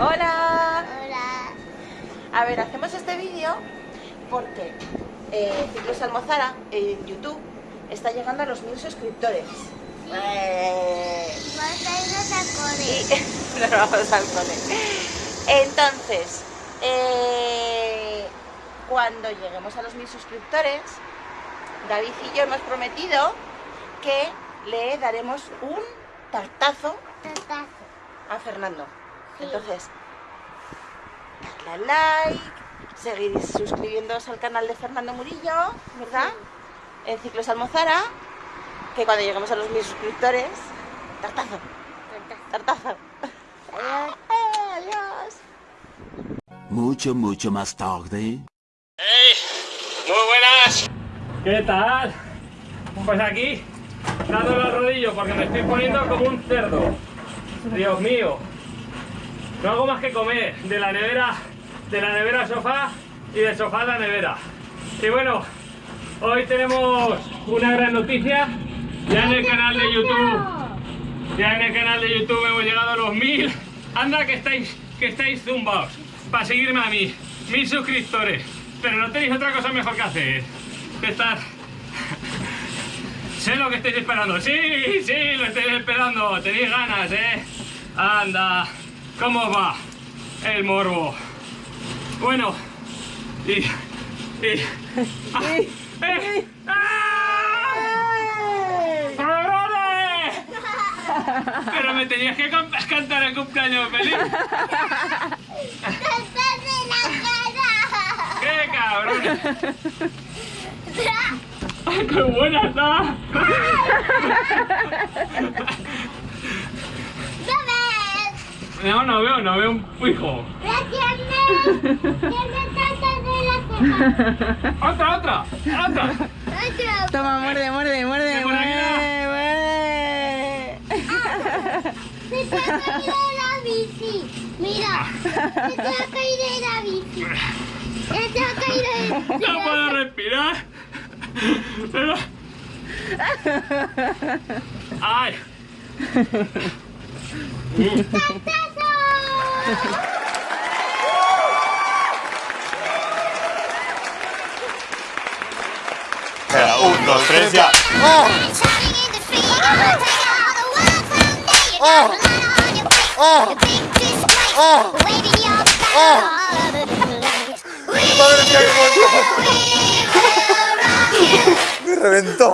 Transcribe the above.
Hola. Hola. A ver, hacemos este vídeo porque eh, Ciclos Almozara en YouTube está llegando a los mil suscriptores. Eh, Vamos a irnos a cole. y nos vamos al cole. Entonces, eh, cuando lleguemos a los mil suscriptores, David y yo hemos prometido que le daremos un tartazo a Fernando. Entonces, darle al like, seguir suscribiéndoos al canal de Fernando Murillo, ¿verdad? En Ciclos Almozara, que cuando lleguemos a los mil suscriptores, tartazo, tartazo. Adiós. Eh, Adiós. Mucho, mucho más tarde. Muy buenas. ¿Qué tal? Pues aquí, dando los rodillos porque me estoy poniendo como un cerdo. Dios mío. No hago más que comer de la nevera, de la nevera al sofá y del sofá a la nevera. Y bueno, hoy tenemos una gran noticia. Ya en el canal de YouTube, ya en el canal de YouTube hemos llegado a los mil. Anda que estáis, que estáis zumbaos para seguirme a mí, mil suscriptores. Pero no tenéis otra cosa mejor que hacer que estar. Sé lo que estáis esperando. Sí, sí, lo estáis esperando. Tenéis ganas, ¿eh? Anda. ¿Cómo va el morbo? Bueno. Y. Y. ¡Ah! ¡Eh! ¡Ah! Pero me tenías que can- cantar el cumpleaños feliz. ¡Estás en la ¡Qué! ¡Ay, qué buena está! ¿Lo ves? No, no veo, no veo un hijo. ¡La tiene! ¡Tiene tantas de la! ¡Otra, otra! ¡Otra! ¡Otro! Toma, muerde, muerde, muerde, ¿Qué por aquí muerde, muerde. ¡Se te ha caído la bici! ¡Mira! ¡Se te ha caído la bici! ¡Se te ha caído el... ¡No puedo respirar! Pero... ¡Ay! ¡Tartazo! Un, dos, tres, ya. Madre mía, qué. Me reventó.